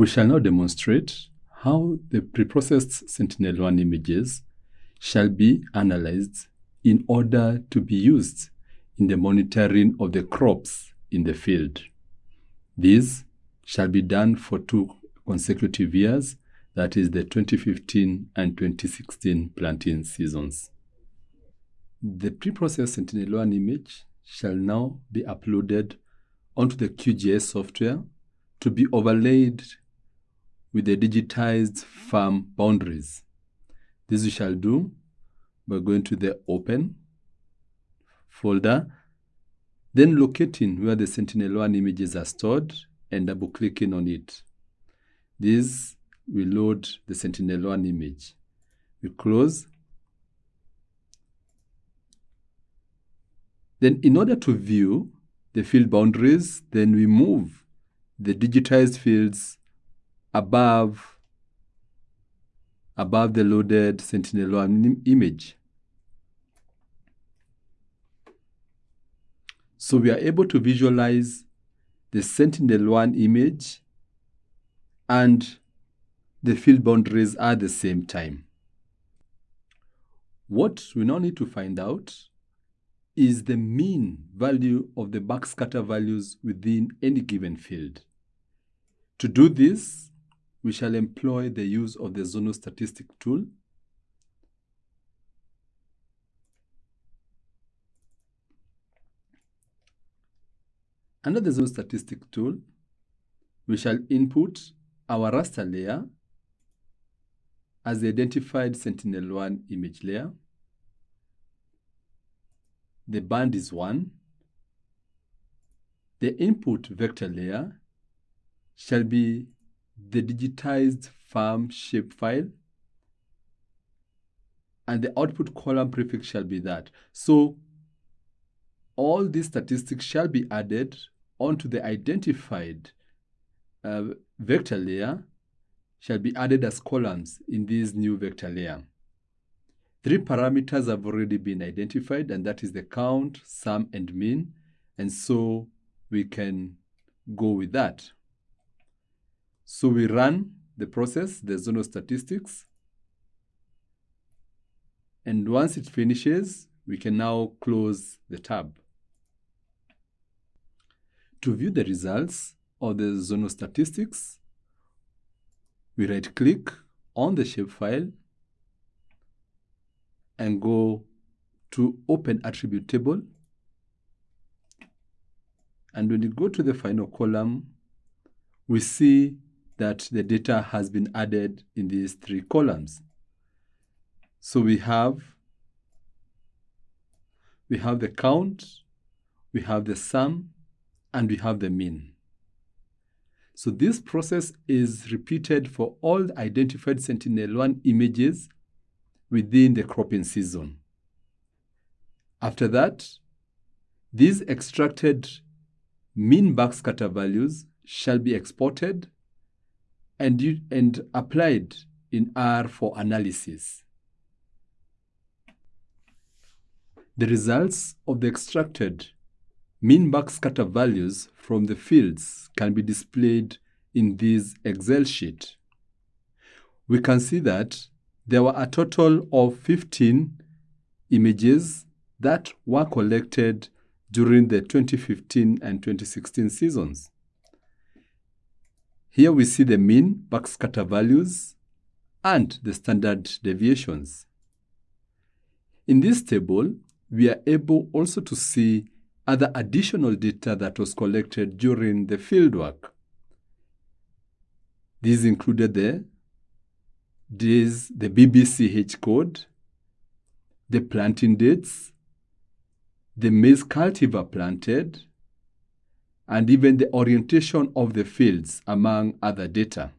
We shall now demonstrate how the preprocessed Sentinel-1 images shall be analyzed in order to be used in the monitoring of the crops in the field. This shall be done for two consecutive years, that is the 2015 and 2016 planting seasons. The preprocessed Sentinel-1 image shall now be uploaded onto the QGIS software to be overlaid with the digitized farm boundaries. This we shall do by going to the Open folder, then locating where the Sentinel-1 images are stored and double-clicking on it. This will load the Sentinel-1 image. We close. Then in order to view the field boundaries, then we move the digitized fields above, above the loaded Sentinel-1 image. So we are able to visualize the Sentinel-1 image and the field boundaries at the same time. What we now need to find out is the mean value of the backscatter values within any given field. To do this, we shall employ the use of the zonal statistic tool. Under the zonal statistic tool, we shall input our raster layer as the identified Sentinel-1 image layer. The band is 1. The input vector layer shall be the digitized farm shapefile and the output column prefix shall be that. So all these statistics shall be added onto the identified uh, vector layer shall be added as columns in this new vector layer. Three parameters have already been identified and that is the count, sum and mean and so we can go with that. So we run the process, the zonal statistics. And once it finishes, we can now close the tab. To view the results of the zonal statistics, we right click on the shapefile and go to open attribute table. And when you go to the final column, we see that the data has been added in these three columns. So we have we have the count, we have the sum, and we have the mean. So this process is repeated for all identified Sentinel-1 images within the cropping season. After that, these extracted mean backscatter values shall be exported and, and applied in R for analysis. The results of the extracted mean backscatter values from the fields can be displayed in this Excel sheet. We can see that there were a total of 15 images that were collected during the 2015 and 2016 seasons. Here we see the mean backscatter values and the standard deviations. In this table, we are able also to see other additional data that was collected during the fieldwork. These included the, these, the BBCH code, the planting dates, the maize cultivar planted, and even the orientation of the fields, among other data.